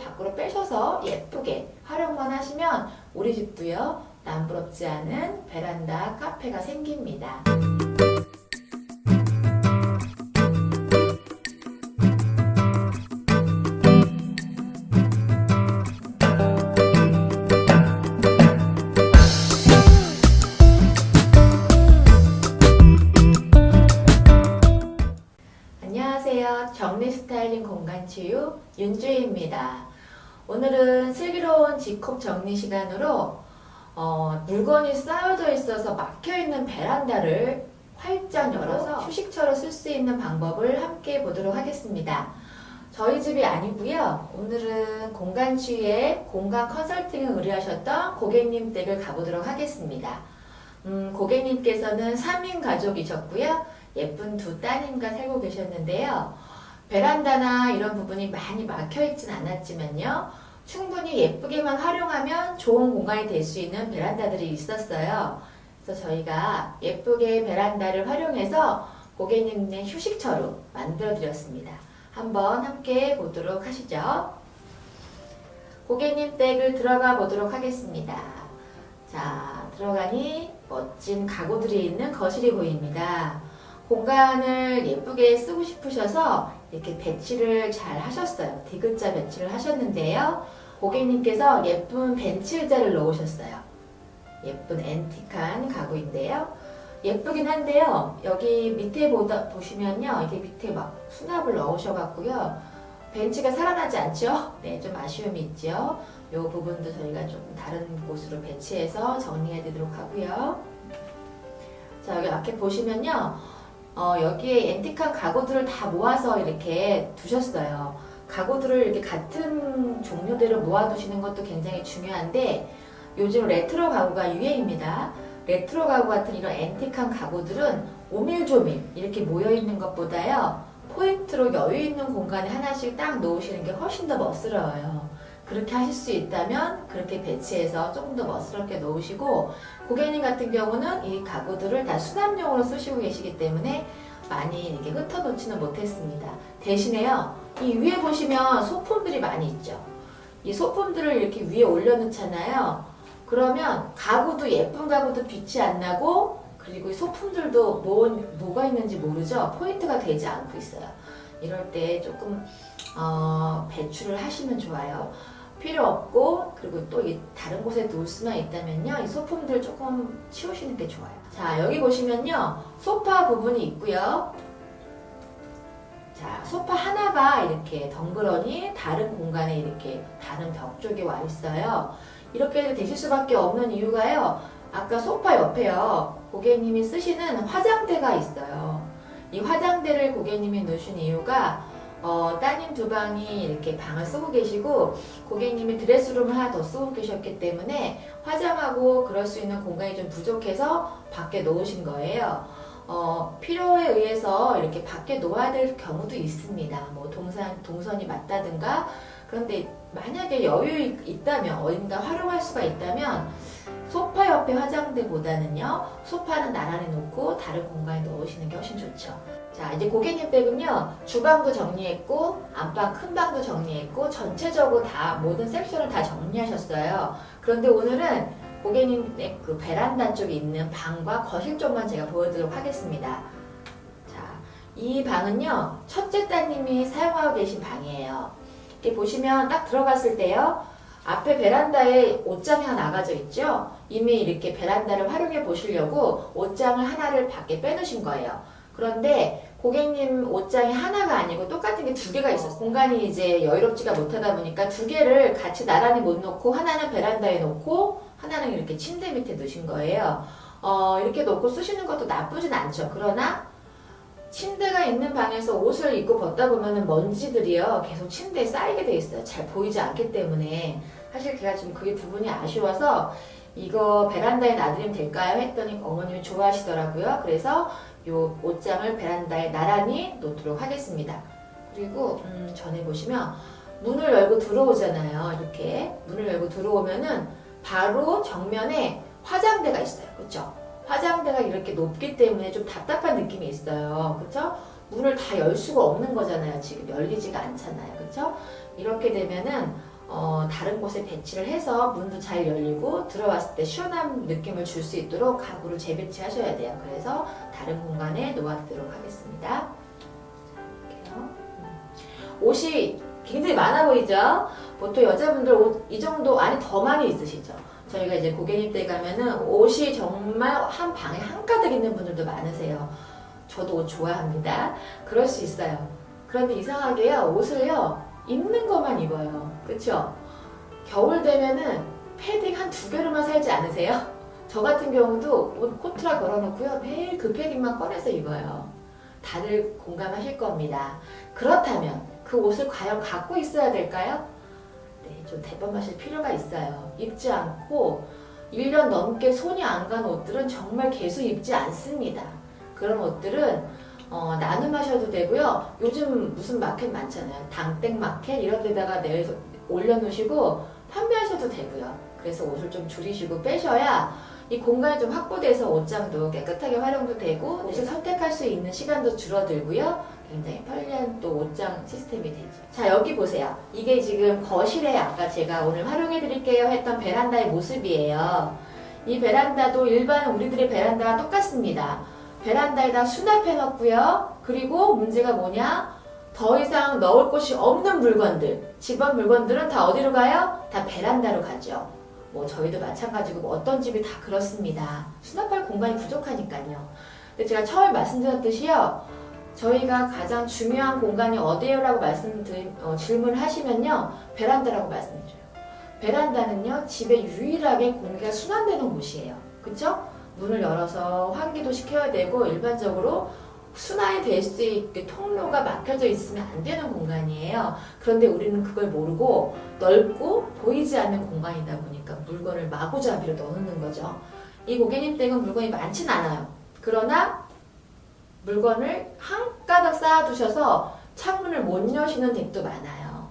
밖으로 빼셔서 예쁘게 활용만 하시면 우리 집도요 남부럽지 않은 베란다 카페가 생깁니다. 안녕하세요. 정리 스타일링 공간 치유 윤주희입니다. 오늘은 슬기로운 집콕 정리 시간으로 어, 물건이 쌓여져 있어서 막혀있는 베란다를 활짝 열어서 휴식처로 쓸 수 있는 방법을 함께 보도록 하겠습니다. 저희 집이 아니고요. 오늘은 공간 치유에 공간 컨설팅을 의뢰하셨던 고객님 댁을 가보도록 하겠습니다. 음, 고객님께서는 3인 가족이셨고요. 예쁜 두 따님과 살고 계셨는데요. 베란다나 이런 부분이 많이 막혀있진 않았지만요. 충분히 예쁘게만 활용하면 좋은 공간이 될 수 있는 베란다들이 있었어요. 그래서 저희가 예쁘게 베란다를 활용해서 고객님의 휴식처로 만들어 드렸습니다. 한번 함께 보도록 하시죠. 고객님 댁을 들어가 보도록 하겠습니다. 자, 들어가니 멋진 가구들이 있는 거실이 보입니다. 공간을 예쁘게 쓰고 싶으셔서 이렇게 배치를 잘 하셨어요. 디귿자 배치를 하셨는데요. 고객님께서 예쁜 벤치 의자를 놓으셨어요. 예쁜 앤틱한 가구인데요. 예쁘긴 한데요. 여기 밑에 보다, 보시면요. 이게 밑에 막 수납을 넣으셔갖고요. 벤치가 살아나지 않죠? 네, 좀 아쉬움이 있죠. 이 부분도 저희가 좀 다른 곳으로 배치해서 정리해 드리도록 하고요. 자, 여기 앞에 보시면요. 어, 여기에 앤틱한 가구들을 다 모아서 이렇게 두셨어요. 가구들을 이렇게 같은 종류대로 모아두시는 것도 굉장히 중요한데 요즘 레트로 가구가 유행입니다. 레트로 가구 같은 이런 앤틱한 가구들은 오밀조밀 이렇게 모여있는 것보다요. 포인트로 여유있는 공간에 하나씩 딱 놓으시는 게 훨씬 더 멋스러워요. 그렇게 하실 수 있다면 그렇게 배치해서 조금 더 멋스럽게 놓으시고 고객님 같은 경우는 이 가구들을 다 수납용으로 쓰시고 계시기 때문에 많이 이렇게 흩어놓지는 못했습니다. 대신에요. 이 위에 보시면 소품들이 많이 있죠. 이 소품들을 이렇게 위에 올려놓잖아요. 그러면 가구도 예쁜 가구도 빛이 안 나고 그리고 이 소품들도 뭐, 뭐가 있는지 모르죠. 포인트가 되지 않고 있어요. 이럴 때 조금 어, 배출을 하시면 좋아요. 필요 없고 그리고 또 다른 곳에 놓을 수만 있다면요. 이 소품들 조금 치우시는 게 좋아요. 자 여기 보시면요. 소파 부분이 있고요. 자 소파 하나가 이렇게 덩그러니 다른 공간에 이렇게 다른 벽 쪽에 와 있어요. 이렇게 되실 수밖에 없는 이유가요. 아까 소파 옆에요. 고객님이 쓰시는 화장대가 있어요. 이 화장대를 고객님이 놓으신 이유가 어, 따님 두 방이 이렇게 방을 쓰고 계시고 고객님이 드레스룸을 하나 더 쓰고 계셨기 때문에 화장하고 그럴 수 있는 공간이 좀 부족해서 밖에 놓으신 거예요. 어, 필요에 의해서 이렇게 밖에 놓아야 될 경우도 있습니다. 뭐 동선, 동선이 맞다든가 그런데 만약에 여유 있다면 어딘가 활용할 수가 있다면 소파 옆에 화장대보다는요 소파는 나란히 놓고 다른 공간에 넣으시는 게 훨씬 좋죠 자 이제 고객님 댁은요 주방도 정리했고 안방 큰 방도 정리했고 전체적으로 다 모든 섹션을 다 정리하셨어요 그런데 오늘은 고객님 그 베란다 쪽에 있는 방과 거실 쪽만 제가 보여드리도록 하겠습니다 자이 방은요 첫째 따님이 사용하고 계신 방이에요 이렇게 보시면 딱 들어갔을 때요 앞에 베란다에 옷장이 하나 나가져 있죠? 이미 이렇게 베란다를 활용해 보시려고 옷장을 하나를 밖에 빼놓으신 거예요. 그런데 고객님 옷장이 하나가 아니고 똑같은 게 두 개가 있었어요. 공간이 이제 여유롭지가 못하다 보니까 두 개를 같이 나란히 못 놓고 하나는 베란다에 놓고 하나는 이렇게 침대 밑에 놓으신 거예요. 어, 이렇게 놓고 쓰시는 것도 나쁘진 않죠. 그러나 침대가 있는 방에서 옷을 입고 벗다 보면 먼지들이요 계속 침대에 쌓이게 돼 있어요 잘 보이지 않기 때문에 사실 제가 지금 그게 부분이 아쉬워서 이거 베란다에 놔드리면 될까요? 했더니 어머님이 좋아하시더라고요 그래서 요 옷장을 베란다에 나란히 놓도록 하겠습니다 그리고 음, 전에 보시면 문을 열고 들어오잖아요 이렇게 문을 열고 들어오면은 바로 정면에 화장대가 있어요 그렇죠? 화장대가 이렇게 높기 때문에 좀 답답한 느낌이 있어요. 그쵸? 문을 다 열 수가 없는 거잖아요. 지금 열리지가 않잖아요. 그쵸? 이렇게 되면은 어, 다른 곳에 배치를 해서 문도 잘 열리고 들어왔을 때 시원한 느낌을 줄 수 있도록 가구를 재배치하셔야 돼요. 그래서 다른 공간에 놓아두도록 하겠습니다. 음. 옷이 굉장히 많아 보이죠? 보통 여자분들 옷 이 정도 아니 더 많이 있으시죠? 저희가 이제 고객님 댁 가면은 옷이 정말 한 방에 한가득 있는 분들도 많으세요. 저도 옷 좋아합니다. 그럴 수 있어요. 그런데 이상하게요, 옷을요, 입는 것만 입어요. 그쵸? 겨울 되면은 패딩 한 두 개로만 살지 않으세요? 저 같은 경우도 옷 코트라 걸어놓고요, 매일 그 패딩만 꺼내서 입어요. 다들 공감하실 겁니다. 그렇다면 그 옷을 과연 갖고 있어야 될까요? 네, 좀 대범하실 필요가 있어요. 입지 않고 1년 넘게 손이 안 간 옷들은 정말 계속 입지 않습니다. 그런 옷들은 어, 나눔하셔도 되고요. 요즘 무슨 마켓 많잖아요. 당땡 마켓 이런 데다가 내서 올려놓으시고 판매하셔도 되고요. 그래서 옷을 좀 줄이시고 빼셔야 이 공간이 좀 확보돼서 옷장도 깨끗하게 활용도 되고 옷을 선택할 수 있는 시간도 줄어들고요. 굉장히 편리한 또 옷장 시스템이 되죠. 자 여기 보세요. 이게 지금 거실에 아까 제가 오늘 활용해 드릴게요 했던 베란다의 모습이에요. 이 베란다도 일반 우리들의 베란다와 똑같습니다. 베란다에다 수납해 놓고요. 그리고 문제가 뭐냐? 더 이상 넣을 곳이 없는 물건들, 집안 물건들은 다 어디로 가요? 다 베란다로 가죠. 뭐 저희도 마찬가지고 뭐 어떤 집이 다 그렇습니다. 수납할 공간이 부족하니까요. 근데 제가 처음에 말씀드렸듯이요. 저희가 가장 중요한 공간이 어디예요? 라고 말씀드린, 어, 질문을 하시면요. 베란다라고 말씀드려요. 베란다는요. 집에 유일하게 공기가 순환되는 곳이에요. 그쵸? 문을 열어서 환기도 시켜야 되고 일반적으로 순환이 될 수 있게 통로가 막혀져 있으면 안 되는 공간이에요. 그런데 우리는 그걸 모르고 넓고 보이지 않는 공간이다 보니까 물건을 마구잡이로 넣는 거죠. 이 고객님 댁은 물건이 많진 않아요. 그러나 물건을 한 가닥 쌓아두셔서 창문을 못 여시는 댁도 많아요.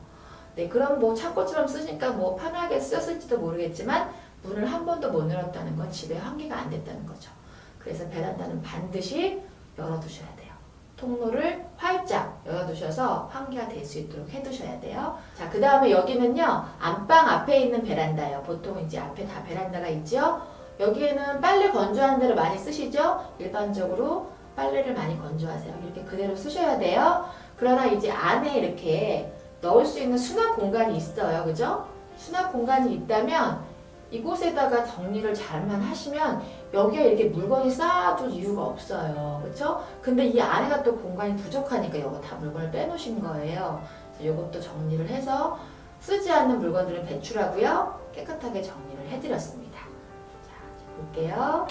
네, 그럼 뭐 창고처럼 쓰니까 뭐 편하게 쓰였을지도 모르겠지만 문을 한 번도 못 열었다는 건 집에 환기가 안 됐다는 거죠. 그래서 베란다는 반드시 열어두셔야 돼요. 통로를 활짝 열어두셔서 환기가 될 수 있도록 해두셔야 돼요. 자, 그 다음에 여기는요, 안방 앞에 있는 베란다예요. 보통 이제 앞에 다 베란다가 있죠? 여기에는 빨래 건조하는 데를 많이 쓰시죠? 일반적으로 빨래를 많이 건조하세요. 이렇게 그대로 쓰셔야 돼요. 그러나 이제 안에 이렇게 넣을 수 있는 수납 공간이 있어요. 그죠? 수납 공간이 있다면 이곳에다가 정리를 잘만 하시면 여기에 이렇게 물건이 쌓아둘 이유가 없어요. 그쵸? 근데 이 안에가 또 공간이 부족하니까 여기 다 물건을 빼놓으신 거예요. 이것도 정리를 해서 쓰지 않는 물건들은 배출하고요. 깨끗하게 정리를 해드렸습니다. 자, 볼게요.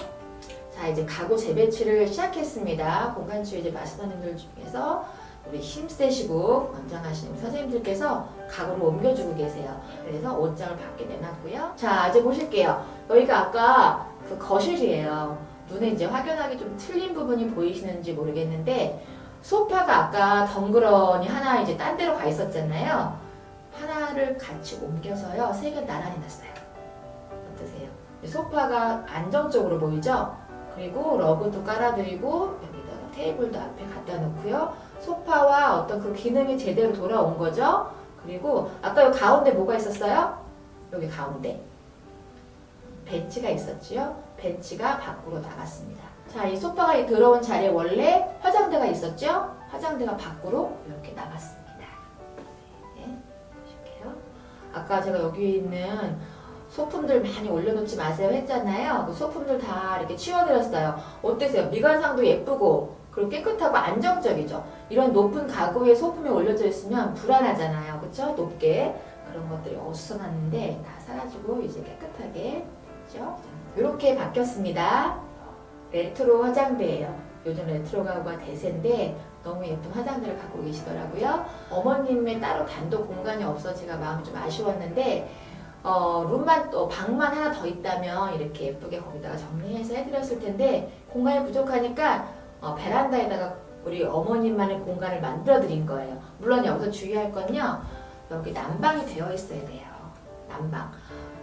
자, 이제 가구 재배치를 시작했습니다. 공간주의 마스터님들 중에서 우리 힘세시고 권장하시는 선생님들께서 가구를 옮겨주고 계세요. 그래서 옷장을 밖에 내놨고요. 자, 이제 보실게요. 여기가 아까 그 거실이에요. 눈에 이제 확연하게 좀 틀린 부분이 보이시는지 모르겠는데 소파가 아까 덩그러니 하나 이제 딴 데로 가 있었잖아요. 하나를 같이 옮겨서요. 세 개 나란히 놨어요. 어떠세요? 소파가 안정적으로 보이죠? 그리고 러그도 깔아드리고 여기다가 테이블도 앞에 갖다 놓고요. 소파와 어떤 그 기능이 제대로 돌아온 거죠. 그리고 아까 여기 가운데 뭐가 있었어요? 여기 가운데 벤치가 있었지요. 벤치가 밖으로 나갔습니다. 자, 이 소파가 이 들어온 자리에 원래 화장대가 있었죠. 화장대가 밖으로 이렇게 나갔습니다. 네, 보실게요. 아까 제가 여기 있는 소품들 많이 올려놓지 마세요 했잖아요. 그 소품들 다 이렇게 치워드렸어요. 어떠세요? 미관상도 예쁘고 그리고 깨끗하고 안정적이죠. 이런 높은 가구에 소품이 올려져 있으면 불안하잖아요. 그쵸? 높게. 그런 것들이 어수선했는데 다 사라지고 이제 깨끗하게 됐죠? 이렇게 바뀌었습니다. 레트로 화장대예요. 요즘 레트로 가구가 대세인데 너무 예쁜 화장대를 갖고 계시더라고요. 어머님의 따로 단독 공간이 없어 제가 마음이 좀 아쉬웠는데 어, 룸만 또 방만 하나 더 있다면 이렇게 예쁘게 거기다가 정리해서 해드렸을 텐데 공간이 부족하니까 어, 베란다에다가 우리 어머님만의 공간을 만들어 드린 거예요. 물론 여기서 주의할 건요. 여기 난방이 되어 있어야 돼요. 난방.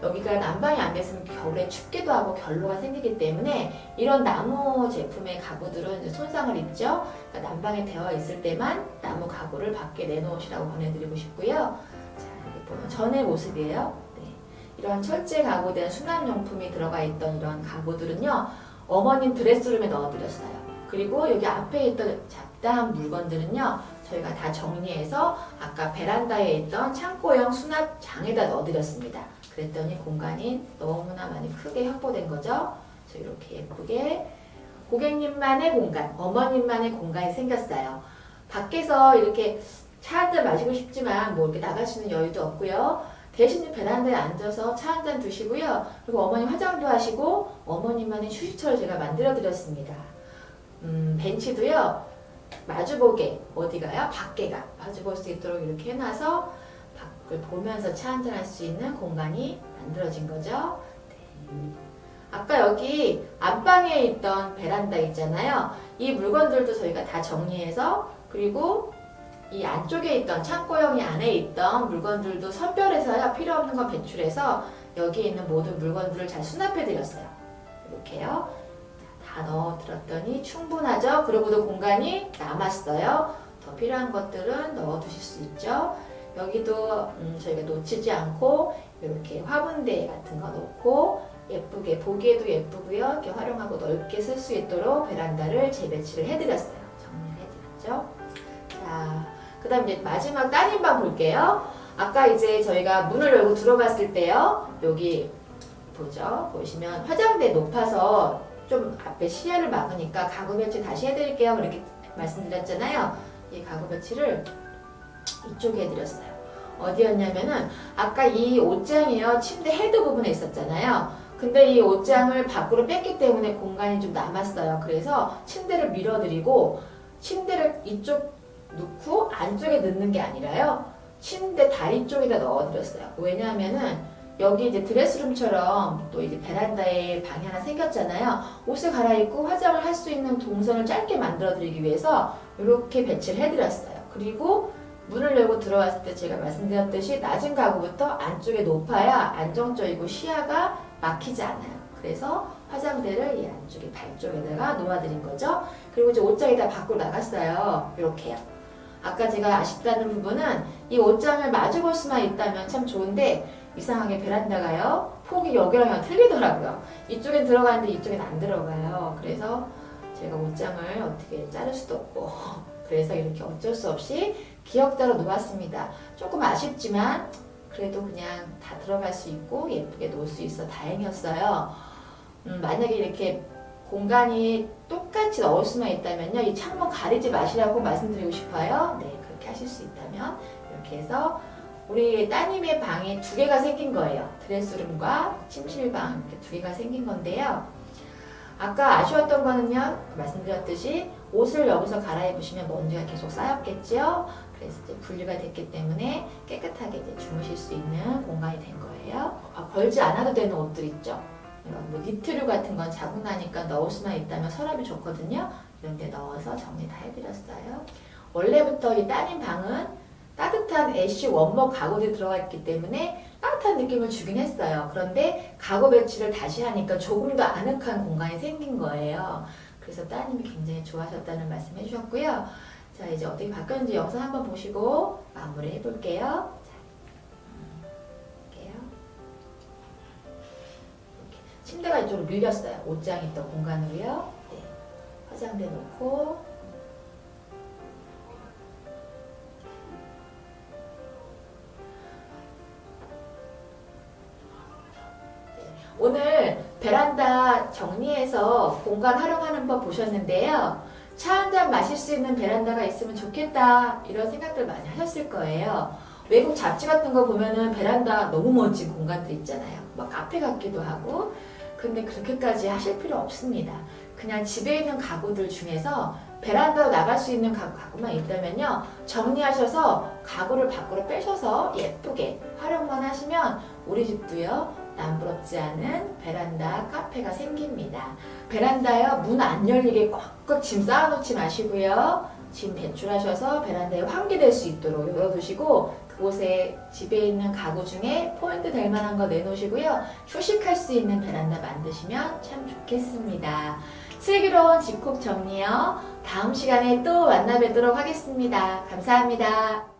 여기가 난방이 안 됐으면 겨울에 춥기도 하고 결로가 생기기 때문에 이런 나무 제품의 가구들은 손상을 입죠. 그러니까 난방이 되어 있을 때만 나무 가구를 밖에 내놓으시라고 권해드리고 싶고요. 자, 이렇게 보면 전의 모습이에요. 네. 이런 철제 가구된 수납용품이 들어가 있던 이런 가구들은요. 어머님 드레스룸에 넣어드렸어요. 그리고 여기 앞에 있던 잡다한 물건들은요. 저희가 다 정리해서 아까 베란다에 있던 창고형 수납장에다 넣어드렸습니다. 그랬더니 공간이 너무나 많이 크게 확보된 거죠. 그래서 이렇게 예쁘게 고객님만의 공간, 어머님만의 공간이 생겼어요. 밖에서 이렇게 차 한 잔 마시고 싶지만 뭐 이렇게 나갈 수 있는 여유도 없고요. 대신 베란다에 앉아서 차 한 잔 드시고요. 그리고 어머니 화장도 하시고 어머님만의 휴식처를 제가 만들어 드렸습니다. 음, 벤치도요. 마주보게 어디가요? 밖에가 마주볼 수 있도록 이렇게 해놔서 밖을 보면서 차 한잔할 수 있는 공간이 만들어진 거죠. 네. 아까 여기 안방에 있던 베란다 있잖아요. 이 물건들도 저희가 다 정리해서 그리고 이 안쪽에 있던 창고형이 안에 있던 물건들도 선별해서요. 필요 없는 거 배출해서 여기 있는 모든 물건들을 잘 수납해 드렸어요. 이렇게요. 다 넣어 드렸더니 충분하죠. 그리고도 공간이 남았어요. 더 필요한 것들은 넣어 두실 수 있죠. 여기도 음, 저희가 놓치지 않고 이렇게 화분대 같은 거 놓고 예쁘게 보기에도 예쁘고요. 이렇게 활용하고 넓게 쓸 수 있도록 베란다를 재배치를 해드렸어요. 정리를 해드렸죠. 자, 그 다음 이제 마지막 따님방 볼게요. 아까 이제 저희가 문을 열고 들어갔을 때요. 여기 보죠. 보시면 화장대 높아서 좀 앞에 시야를 막으니까 가구 배치 다시 해드릴게요. 그렇게 말씀드렸잖아요. 이 가구 배치를 이쪽에 해드렸어요. 어디였냐면은 아까 이 옷장이요. 침대 헤드 부분에 있었잖아요. 근데 이 옷장을 밖으로 뺐기 때문에 공간이 좀 남았어요. 그래서 침대를 밀어드리고 침대를 이쪽 넣고 안쪽에 넣는 게 아니라요. 침대 다리 쪽에다 넣어드렸어요. 왜냐하면은 여기 이제 드레스룸처럼 또 이제 베란다에 방이 하나 생겼잖아요. 옷을 갈아입고 화장을 할 수 있는 동선을 짧게 만들어 드리기 위해서 이렇게 배치를 해드렸어요. 그리고 문을 열고 들어왔을 때 제가 말씀드렸듯이 낮은 가구부터 안쪽에 높아야 안정적이고 시야가 막히지 않아요. 그래서 화장대를 이 안쪽에 발 쪽에다가 놓아드린 거죠. 그리고 이제 옷장에다 밖으로 나갔어요. 이렇게요. 아까 제가 아쉽다는 부분은 이 옷장을 마주 볼 수만 있다면 참 좋은데 이상하게 베란다가요. 폭이 여기랑 틀리더라고요. 이쪽엔 들어가는데 이쪽엔 안 들어가요. 그래서 제가 옷장을 어떻게 자를 수도 없고 그래서 이렇게 어쩔 수 없이 기역자로 놓았습니다. 조금 아쉽지만 그래도 그냥 다 들어갈 수 있고 예쁘게 놓을 수 있어 다행이었어요. 음, 만약에 이렇게 공간이 똑같이 넣을 수만 있다면요. 이 창문 가리지 마시라고 말씀드리고 싶어요. 네, 그렇게 하실 수 있다면 이렇게 해서 우리 따님의 방이 두 개가 생긴 거예요. 드레스룸과 침실방 이렇게 두 개가 생긴 건데요. 아까 아쉬웠던 거는요. 말씀드렸듯이 옷을 여기서 갈아입으시면 먼지가 계속 쌓였겠죠. 그래서 이제 분리가 됐기 때문에 깨끗하게 이제 주무실 수 있는 공간이 된 거예요. 아, 걸지 않아도 되는 옷들 있죠. 이런 뭐 니트류 같은 건 자국 나니까 넣을 수만 있다면 서랍이 좋거든요. 이런 데 넣어서 정리 다 해드렸어요. 원래부터 이 따님 방은 따뜻한 애쉬 원목 가구들이 들어가 있기 때문에 따뜻한 느낌을 주긴 했어요. 그런데 가구 배치를 다시 하니까 조금 더 아늑한 공간이 생긴 거예요. 그래서 따님이 굉장히 좋아하셨다는 말씀 해주셨고요. 자 이제 어떻게 바뀌었는지 영상 한번 보시고 마무리 해볼게요. 침대가 이쪽으로 밀렸어요. 옷장 있던 공간으로요. 네. 화장대 놓고 오늘 베란다 정리해서 공간 활용하는 법 보셨는데요. 차 한 잔 마실 수 있는 베란다가 있으면 좋겠다 이런 생각들 많이 하셨을 거예요. 외국 잡지 같은 거 보면은 베란다 너무 멋진 공간들 있잖아요. 막 카페 같기도 하고 근데 그렇게까지 하실 필요 없습니다. 그냥 집에 있는 가구들 중에서 베란다로 나갈 수 있는 가구, 만 있다면요. 정리하셔서 가구를 밖으로 빼셔서 예쁘게 활용만 하시면 우리 집도요. 남부럽지 않은 베란다 카페가 생깁니다. 베란다요 문 안 열리게 꽉꽉 짐 쌓아놓지 마시고요. 짐 배출하셔서 베란다에 환기될 수 있도록 열어두시고 그곳에 집에 있는 가구 중에 포인트 될 만한 거 내놓으시고요. 휴식할 수 있는 베란다 만드시면 참 좋겠습니다. 슬기로운 집콕 정리요. 다음 시간에 또 만나 뵙도록 하겠습니다. 감사합니다.